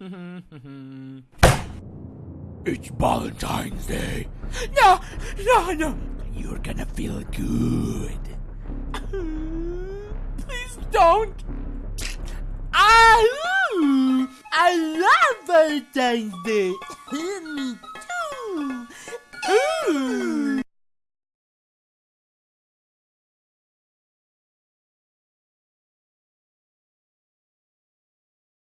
Mm-hmm. It's Valentine's Day. No, no, no. You're gonna feel good. Please don't. I, I love Valentine's Day.